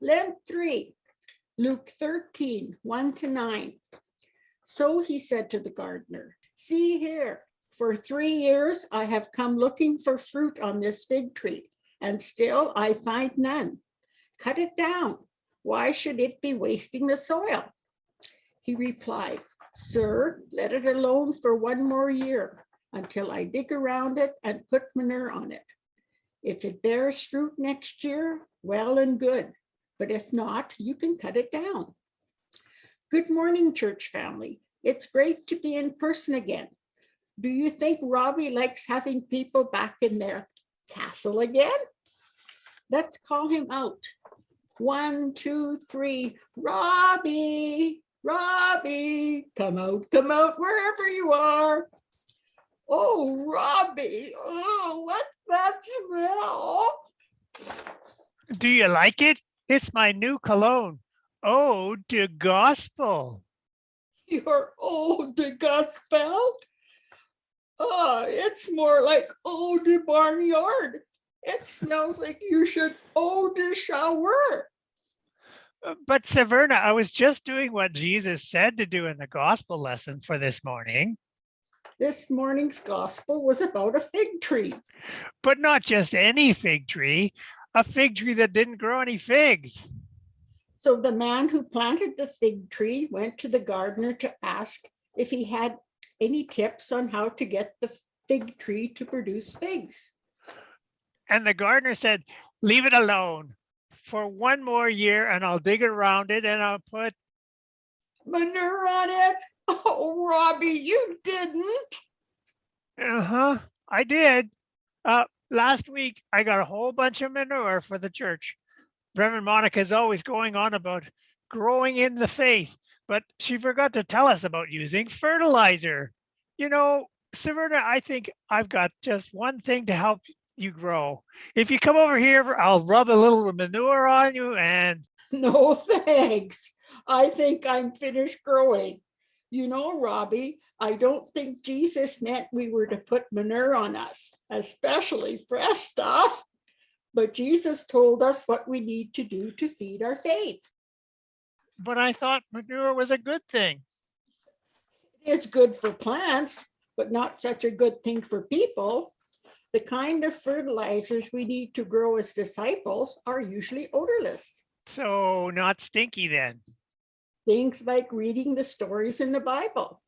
Lent three, Luke 13, 1 to 9. So he said to the gardener, See here, for three years I have come looking for fruit on this fig tree, and still I find none. Cut it down. Why should it be wasting the soil? He replied, Sir, let it alone for one more year until I dig around it and put manure on it. If it bears fruit next year, well and good. But if not, you can cut it down. Good morning, church family. It's great to be in person again. Do you think Robbie likes having people back in their castle again? Let's call him out. One, two, three, Robbie, Robbie, come out, come out, wherever you are. Oh, Robbie, oh, what's that smell? Do you like it? It's my new cologne. Ode to gospel. Your eau de gospel? Oh, it's more like eau de barnyard. It smells like you should eau de shower. Uh, But Severna, I was just doing what Jesus said to do in the gospel lesson for this morning, This morning's gospel was about a fig tree. but not just any fig tree, a fig tree that didn't grow any figs. So the man who planted the fig tree went to the gardener to ask if he had any tips on how to get the fig tree to produce figs. And the gardener said, leave it alone for one more year and I'll dig around it and I'll put, Manure on it? Oh, Robbie, you didn't. uh-huh, I did. Uh, last week, I got a whole bunch of manure for the church. Reverend Monica is always going on about growing in the faith, but she forgot to tell us about using fertilizer. You know, Severna, I think I've got just one thing to help you grow. If you come over here, I'll rub a little manure on you and No, thanks. I think I'm finished growing. You know, Robbie, I don't think Jesus meant we were to put manure on us, especially fresh stuff. But Jesus told us what we need to do to feed our faith. but I thought manure was a good thing. It's good for plants, but not such a good thing for people. The kind of fertilizers we need to grow as disciples are usually odorless. So not stinky then, Things like reading the stories in the Bible.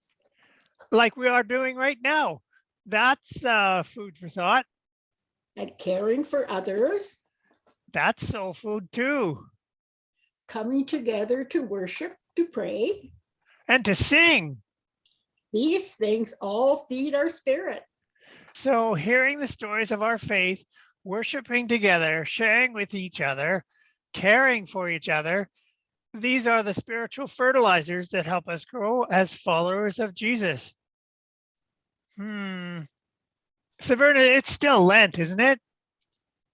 like we are doing right now. That's uh, food for thought. and caring for others, That's soul food too. coming together to worship, to pray. And to sing. These things all feed our spirit. So hearing the stories of our faith, worshiping together, sharing with each other, caring for each other, these are the spiritual fertilizers that help us grow as followers of Jesus. Hmm. Severna, it's still Lent, isn't it?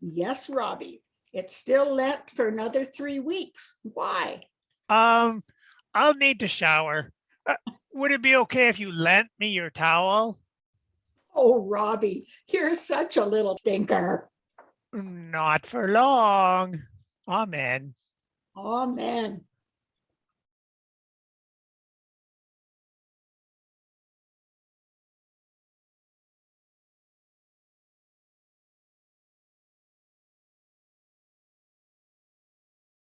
Yes, Robbie, it's still Lent for another three weeks. Why? Um, I'll need to shower. Uh, would it be okay if you lent me your towel? Oh, Robbie, you're such a little stinker. Not for long. Amen. Amen.